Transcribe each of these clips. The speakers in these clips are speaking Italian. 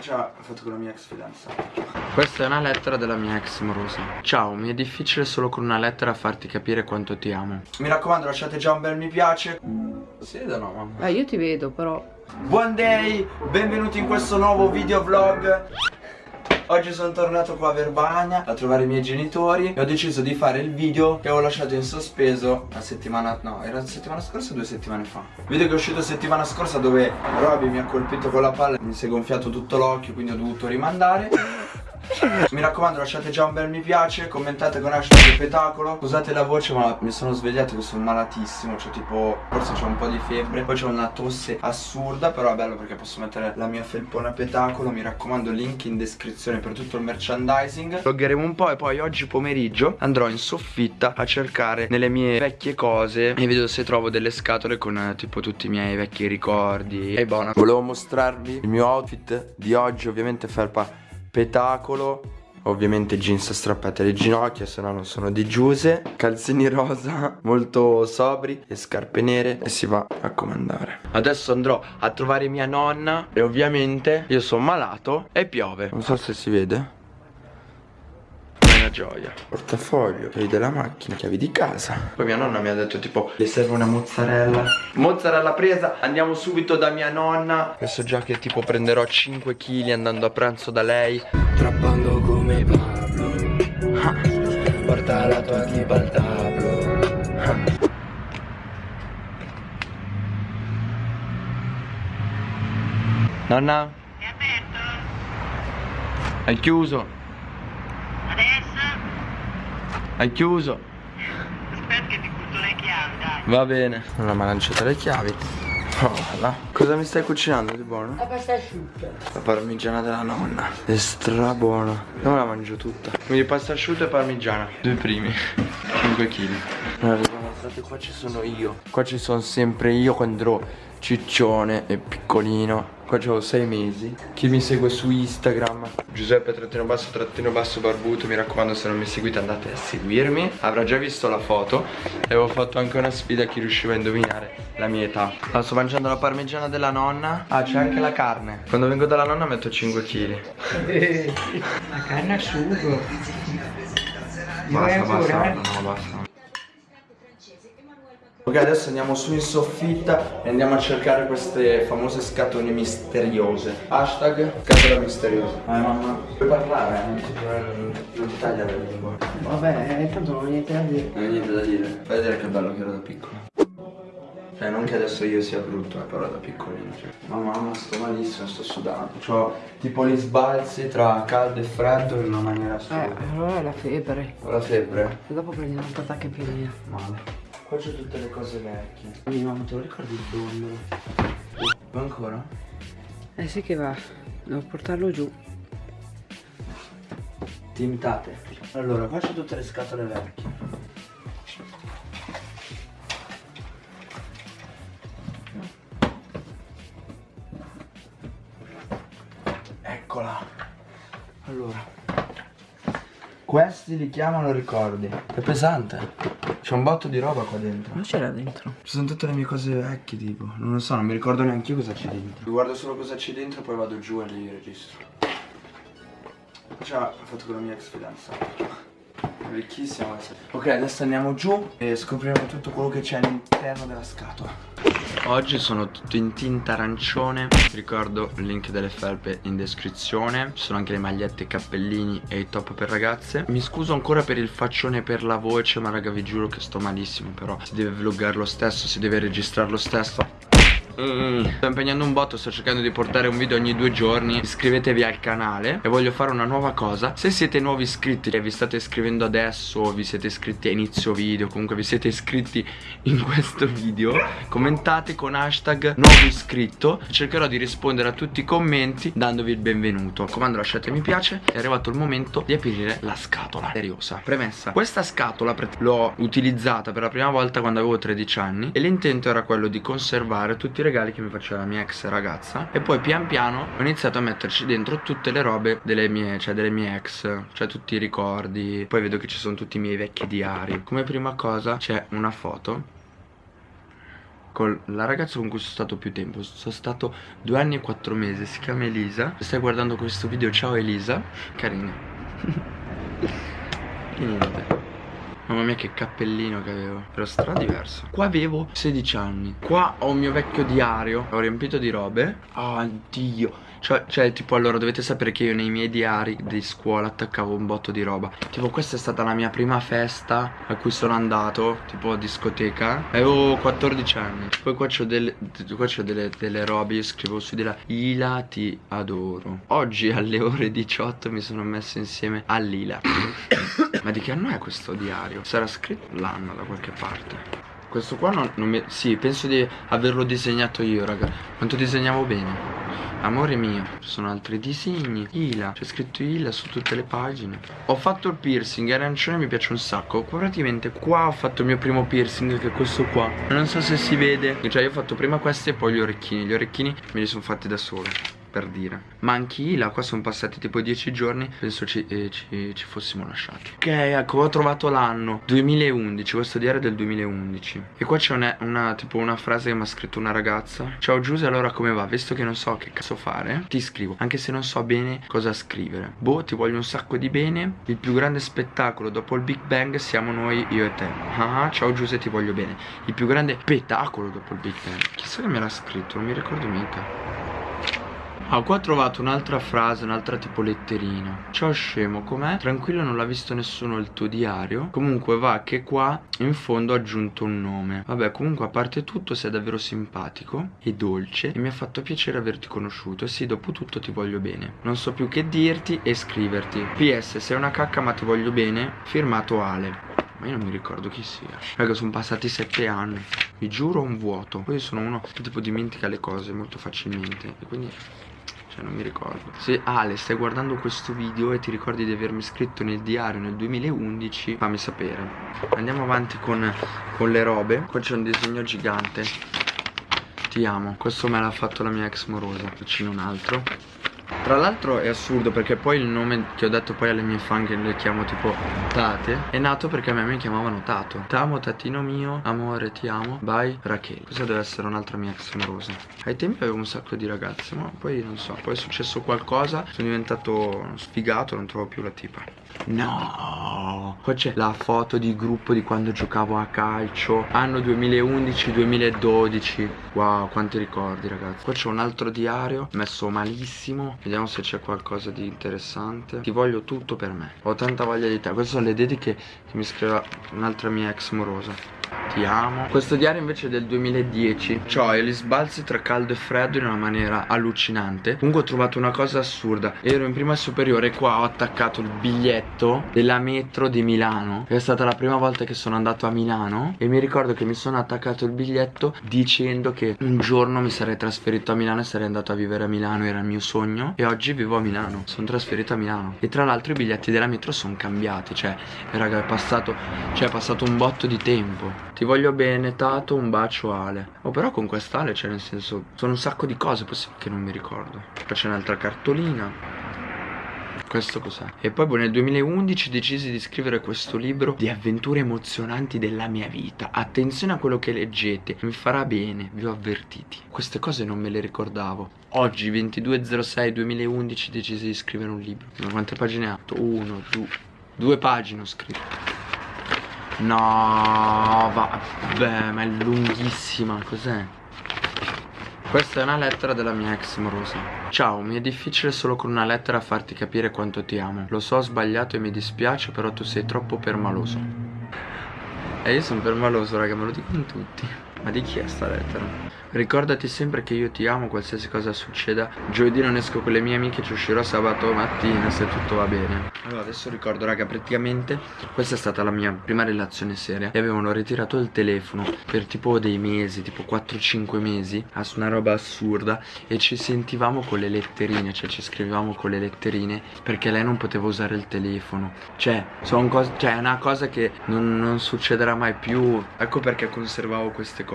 Ciao, ho fatto con la mia ex fidanzata. Questa è una lettera della mia ex morosa. Ciao, mi è difficile solo con una lettera farti capire quanto ti amo. Mi raccomando, lasciate già un bel mi piace. Si vede o no, mamma? Eh, io ti vedo, però. Buon day, benvenuti in questo nuovo video vlog. Oggi sono tornato qua a Verbania a trovare i miei genitori e ho deciso di fare il video che avevo lasciato in sospeso la settimana, no, era la settimana scorsa o due settimane fa. Video che è uscito settimana scorsa dove Roby mi ha colpito con la palla, mi si è gonfiato tutto l'occhio quindi ho dovuto rimandare. Mi raccomando lasciate già un bel mi piace Commentate con hashtag petacolo. Scusate la voce ma mi sono svegliato che sono malatissimo Cioè tipo forse c'ho un po' di febbre. Poi c'ho una tosse assurda Però è bello perché posso mettere la mia felpona petacolo. Mi raccomando link in descrizione per tutto il merchandising. Vloggeremo un po' e poi oggi pomeriggio Andrò in soffitta a cercare nelle mie vecchie cose E vedo se trovo delle scatole con eh, tipo tutti i miei vecchi ricordi. E buona Volevo mostrarvi il mio outfit di oggi Ovviamente felpa petacolo Ovviamente jeans strappate alle ginocchia se no non sono di giuse Calzini rosa molto sobri e scarpe nere E si va a comandare. Adesso andrò a trovare mia nonna E ovviamente io sono malato e piove. Non so se si vede una gioia Portafoglio, chiavi della macchina, chiavi di casa Poi mia nonna mi ha detto tipo Le serve una mozzarella Mozzarella presa, andiamo subito da mia nonna Adesso già che tipo prenderò 5 kg andando a pranzo da lei Trappando come Pablo ah. Porta la tua tipa al tablo ah. Nonna? È aperto? Hai chiuso? Hai chiuso? Aspetta che ti butto le chiavi, dai. Va bene. Non mi ha lanciato le chiavi. Oh, là. Cosa mi stai cucinando di buono? La pasta asciutta. La parmigiana della nonna. È stra buona. Io me la mangio tutta. Quindi pasta asciutta e parmigiana. Due primi. 5 kg. Guardate, qua ci sono io. Qua ci sono sempre io quando ero ciccione e piccolino. Qua ho 6 mesi. Chi mi segue su Instagram? Giuseppe trattino basso trattino basso barbuto Mi raccomando se non mi seguite andate a seguirmi. Avrà già visto la foto E avevo fatto anche una sfida a chi riusciva a indovinare la mia età. Allora, Sto mangiando la parmigiana della nonna. Ah c'è anche la carne. Quando vengo dalla nonna metto 5 kg La carne a sugo. Basta basta no basta Ok adesso andiamo su in soffitta e andiamo a cercare queste famose scatole misteriose Hashtag scatola misteriosa Eh mamma Puoi parlare eh? Non ti, non ti taglia la lingua Vabbè, tanto non ho niente da dire. Non hai niente da dire Fai vedere che bello che ero da piccolo Cioè non che adesso io sia brutto eh, però da piccolino cioè. Mamma mamma sto malissimo, sto sudando C'ho tipo gli sbalzi tra caldo e freddo in una maniera Eh, assurda allora è la febbre. Ho la febbre? E dopo prendi una patacca piena. Male Qua c'ho tutte le cose vecchie Mia mamma, te lo ricordi il dondolo? Va ancora? Eh sì che va. Devo portarlo giù. Tintate Allora qua c'ho tutte le scatole vecchie Eccola Allora Questi li chiamano ricordi È pesante C'è un botto di roba qua dentro. Non c'era dentro. Ci sono tutte le mie cose vecchie tipo. Non lo so, non mi ricordo neanche io cosa c'è dentro. Guardo solo cosa c'è dentro e poi vado giù e li registro. Ciao, ho fatto con la mia ex fidanzata vecchissima. Ok, adesso andiamo giù e scopriremo tutto quello che c'è all'interno della scatola. Oggi sono tutto in tinta arancione. Vi ricordo il link delle felpe in descrizione. Ci sono anche le magliette, i cappellini e i top per ragazze. Mi scuso ancora per il faccione e per la voce Ma raga vi giuro che sto malissimo Però si deve vloggare lo stesso, si deve registrare lo stesso Mm. Sto impegnando un botto, sto cercando di portare un video ogni due giorni. Iscrivetevi al canale E voglio fare una nuova cosa. Se siete nuovi iscritti e vi state iscrivendo adesso Vi siete iscritti a inizio video Comunque vi siete iscritti in questo video Commentate con hashtag nuovo iscritto. Cercherò di rispondere a tutti i commenti Dandovi il benvenuto. Comando lasciate mi piace. È arrivato il momento di aprire la scatola. Seriosa. Premessa. Questa scatola l'ho utilizzata per la prima volta quando avevo 13 anni E l'intento era quello di conservare tutti i regali che mi faceva la mia ex ragazza. E poi pian piano ho iniziato a metterci dentro tutte le robe delle mie, cioè delle mie ex Cioè tutti i ricordi. Poi vedo che ci sono tutti i miei vecchi diari. Come prima cosa c'è una foto con la ragazza con cui sono stato più tempo. Sono stato due anni e quattro mesi. Si chiama Elisa. Se stai guardando questo video. Ciao Elisa. Carina. E niente Mamma mia che cappellino che avevo. Però stra diverso. Qua avevo 16 anni. Qua ho il mio vecchio diario. Ho riempito di robe. Oh Dio cioè, cioè, tipo, allora dovete sapere che io nei miei diari di scuola attaccavo un botto di roba. Tipo, questa è stata la mia prima festa a cui sono andato Tipo, discoteca. Avevo 14 anni. Poi qua c'ho delle, qua delle, delle robe. Io scrivo su di là. Ila ti adoro. Oggi alle ore 18 mi sono messo insieme a Lila Ma di che anno è questo diario? Sarà scritto l'anno da qualche parte. Questo qua non, non mi... Sì, penso di averlo disegnato io, raga. Quanto disegnavo bene? Amore mio, ci sono altri disegni. Ila, c'è scritto Ila su tutte le pagine. Ho fatto il piercing, arancione mi piace un sacco. Praticamente qua ho fatto il mio primo piercing Che è questo qua. Non so se si vede. Cioè io ho fatto prima questo e poi gli orecchini. Gli orecchini me li sono fatti da solo per dire. Ma anche Ila qua sono passati tipo 10 giorni Penso ci, eh, ci, ci, fossimo lasciati. Ok ecco ho trovato l'anno. 2011 Questo diario è del 2011 E qua c'è una, una, tipo una frase che mi ha scritto una ragazza. Ciao Giuse allora come va? Visto che non so che cazzo fare Ti scrivo. Anche se non so bene cosa scrivere. Boh ti voglio un sacco di bene. Il più grande spettacolo dopo il Big Bang Siamo noi io e te. Ah, Ciao Giuse ti voglio bene. Il più grande spettacolo dopo il Big Bang. Chissà che me l'ha scritto Non mi ricordo mica Ah, qua ho trovato un'altra frase, un'altra tipo letterina. Ciao scemo, com'è? Tranquillo, non l'ha visto nessuno il tuo diario. Comunque va che qua in fondo ho aggiunto un nome. Vabbè, comunque a parte tutto sei davvero simpatico e dolce E mi ha fatto piacere averti conosciuto. E sì, dopo tutto ti voglio bene. Non so più che dirti e scriverti. PS, sei una cacca ma ti voglio bene. Firmato Ale. Ma io non mi ricordo chi sia. Raga sono passati sette anni. Vi giuro un vuoto. Poi sono uno che tipo dimentica le cose molto facilmente. E quindi cioè non mi ricordo. Se Ale stai guardando questo video e ti ricordi di avermi scritto nel diario nel 2011 Fammi sapere. Andiamo avanti con, con le robe. Qua c'è un disegno gigante. Ti amo. Questo me l'ha fatto la mia ex morosa. Vicino un altro tra l'altro è assurdo perché poi il nome che ho detto poi alle mie fan che le chiamo tipo Tate È nato perché a me mi chiamavano Tato. T'amo tatino mio, amore ti amo, bye Rachele. Questa deve essere un'altra mia ex amorosa Ai tempi avevo un sacco di ragazze ma poi non so Poi è successo qualcosa, sono diventato sfigato, non trovo più la tipa No. Qua c'è la foto di gruppo di quando giocavo a calcio Anno 2011-2012 Wow quanti ricordi ragazzi. Qua c'è un altro diario messo malissimo. Vediamo se c'è qualcosa di interessante. Ti voglio tutto per me. Ho tanta voglia di te. Queste sono le dediche che mi scriveva un'altra mia ex morosa ti amo. Questo diario invece è del 2010 Cioè gli sbalzi tra caldo e freddo in una maniera allucinante. Comunque ho trovato una cosa assurda. Ero in prima superiore e qua ho attaccato il biglietto della metro di Milano. È stata la prima volta che sono andato a Milano E mi ricordo che mi sono attaccato il biglietto dicendo che un giorno mi sarei trasferito a Milano e sarei andato a vivere a Milano Era il mio sogno E oggi vivo a Milano Sono trasferito a Milano. E tra l'altro i biglietti della metro sono cambiati Cioè raga è passato Cioè è passato un botto di tempo ti voglio bene, Tato, un bacio Ale. Oh però con quest'Ale, cioè nel senso Sono un sacco di cose possibile che non mi ricordo. Poi c'è un'altra cartolina. Questo cos'è? E poi boh, nel 2011 decisi di scrivere questo libro di avventure emozionanti della mia vita. Attenzione a quello che leggete, mi farà bene, vi ho avvertiti. Queste cose non me le ricordavo. Oggi 22.06.2011 decisi di scrivere un libro. Ma quante pagine ha? Uno, due, due pagine ho scritto No, vabbè, ma è lunghissima, cos'è? Questa è una lettera della mia ex morosa Ciao, mi è difficile solo con una lettera farti capire quanto ti amo. Lo so, ho sbagliato e mi dispiace, però tu sei troppo permaloso. E io sono permaloso, raga, me lo dicono tutti Ma di chi è sta lettera? Ricordati sempre che io ti amo qualsiasi cosa succeda. Giovedì non esco con le mie amiche Ci uscirò sabato mattina se tutto va bene. Allora adesso ricordo raga praticamente Questa è stata la mia prima relazione seria. E avevano ritirato il telefono Per tipo dei mesi Tipo 4-5 mesi. Su una roba assurda. E ci sentivamo con le letterine Cioè ci scrivevamo con le letterine Perché lei non poteva usare il telefono. Cioè, cioè è una cosa che non, non succederà mai più. Ecco perché conservavo queste cose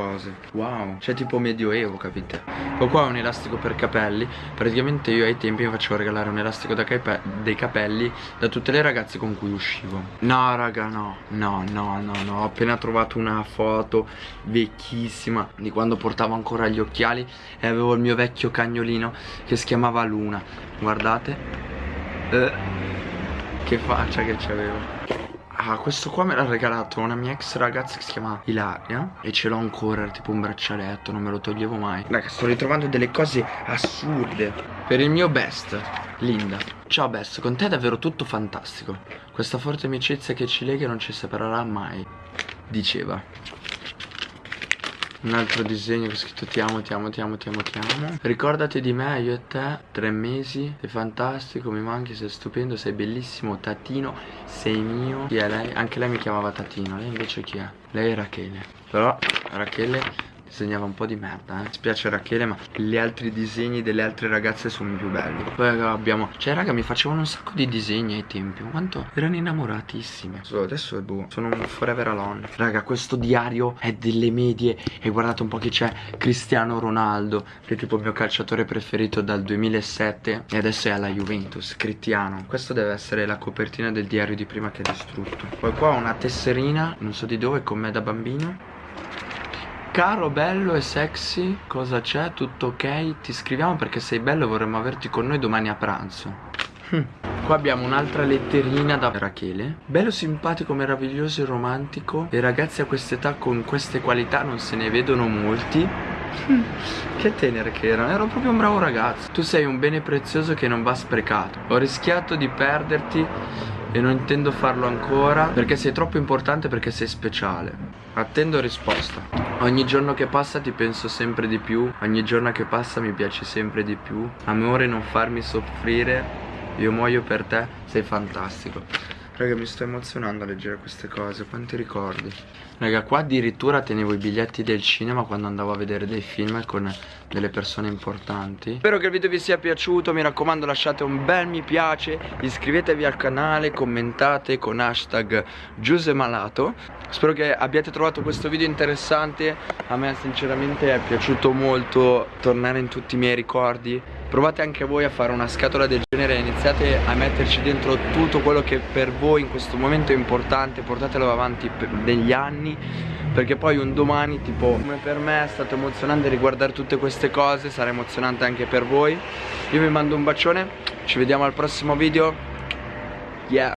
Wow. Cioè tipo medioevo, capite? Poi qua è un elastico per capelli. Praticamente io ai tempi mi facevo regalare un elastico cape dei capelli Da tutte le ragazze con cui uscivo. No raga no, no, no, no, no. Ho appena trovato una foto vecchissima Di quando portavo ancora gli occhiali E avevo il mio vecchio cagnolino che si chiamava Luna. Guardate. Eh, Che faccia che c'avevo Ah, questo qua me l'ha regalato una mia ex ragazza che si chiama Ilaria E ce l'ho ancora, tipo un braccialetto, non me lo toglievo mai. Raga, sto ritrovando delle cose assurde. Per il mio best, Linda. Ciao best, con te è davvero tutto fantastico. Questa forte amicizia che ci lega non ci separerà mai Diceva un altro disegno che ho scritto ti amo, ti amo, ti amo, ti amo, ti amo Ricordati di me, io e te, tre mesi Sei fantastico, mi manchi, sei stupendo, sei bellissimo Tatino, sei mio Chi è lei? Anche lei mi chiamava Tatino, lei invece chi è? Lei è Rachele Però Rachele disegnava un po' di merda, eh. Spiace Rachele, ma gli altri disegni delle altre ragazze sono più belli. Poi raga, abbiamo. Cioè, raga, mi facevano un sacco di disegni ai tempi. Quanto erano innamoratissime. So, adesso boh. Sono un forever alone. Raga, questo diario è delle medie. E guardate un po' chi c'è. Cristiano Ronaldo. Che è tipo il mio calciatore preferito dal 2007. E adesso è alla Juventus. Cristiano. Questo deve essere la copertina del diario di prima che è distrutto. Poi qua ho una tesserina. Non so di dove, con me da bambino. Caro, bello e sexy, cosa c'è? Tutto ok? Ti scriviamo perché sei bello e vorremmo averti con noi domani a pranzo. Hm. Qua abbiamo un'altra letterina da Rachele Bello, simpatico, meraviglioso e romantico E ragazzi a quest'età con queste qualità non se ne vedono molti hm. Che tenere che erano, ero proprio un bravo ragazzo Tu sei un bene prezioso che non va sprecato Ho rischiato di perderti e non intendo farlo ancora Perché sei troppo importante perché sei speciale Attendo risposta Ogni giorno che passa ti penso sempre di più. Ogni giorno che passa mi piace sempre di più. Amore non farmi soffrire. Io muoio per te. Sei fantastico Raga mi sto emozionando a leggere queste cose Quanti ricordi. Raga qua addirittura tenevo i biglietti del cinema Quando andavo a vedere dei film con delle persone importanti. Spero che il video vi sia piaciuto Mi raccomando lasciate un bel mi piace Iscrivetevi al canale Commentate con hashtag Giusemalato. Spero che abbiate trovato questo video interessante A me sinceramente è piaciuto molto Tornare in tutti i miei ricordi Provate anche voi a fare una scatola del genere e iniziate a metterci dentro tutto quello che per voi in questo momento è importante Portatelo avanti negli anni perché poi un domani tipo come per me è stato emozionante riguardare tutte queste cose Sarà emozionante anche per voi. Io vi mando un bacione Ci vediamo al prossimo video. Yeah